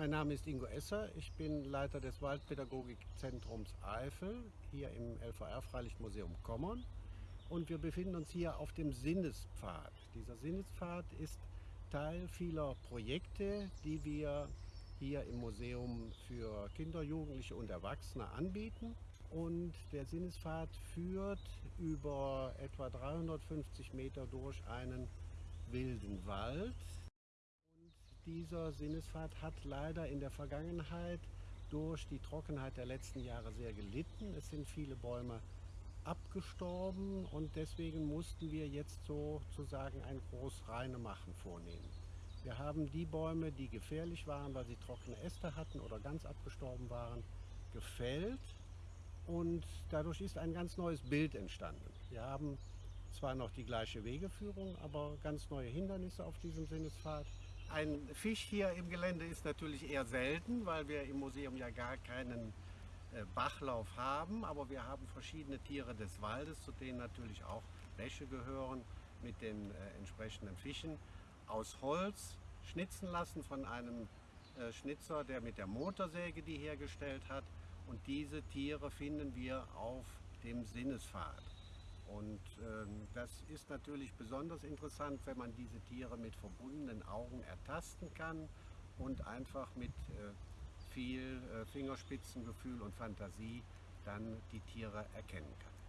Mein Name ist Ingo Esser, ich bin Leiter des Waldpädagogikzentrums Eifel hier im LVR Freilichtmuseum Kommern und wir befinden uns hier auf dem Sinnespfad. Dieser Sinnespfad ist Teil vieler Projekte, die wir hier im Museum für Kinder, Jugendliche und Erwachsene anbieten. Und der Sinnespfad führt über etwa 350 Meter durch einen wilden Wald, dieser Sinnesfahrt hat leider in der Vergangenheit durch die Trockenheit der letzten Jahre sehr gelitten. Es sind viele Bäume abgestorben und deswegen mussten wir jetzt sozusagen ein Großreinemachen vornehmen. Wir haben die Bäume, die gefährlich waren, weil sie trockene Äste hatten oder ganz abgestorben waren, gefällt und dadurch ist ein ganz neues Bild entstanden. Wir haben zwar noch die gleiche Wegeführung, aber ganz neue Hindernisse auf diesem Sinnespfad. Ein Fisch hier im Gelände ist natürlich eher selten, weil wir im Museum ja gar keinen äh, Bachlauf haben, aber wir haben verschiedene Tiere des Waldes, zu denen natürlich auch Wäsche gehören mit den äh, entsprechenden Fischen aus Holz schnitzen lassen von einem äh, Schnitzer, der mit der Motorsäge die hergestellt hat. Und diese Tiere finden wir auf dem Sinnespfad. Und ähm, das ist natürlich besonders interessant, wenn man diese Tiere mit verbundenen Augen ertasten kann und einfach mit äh, viel äh, Fingerspitzengefühl und Fantasie dann die Tiere erkennen kann.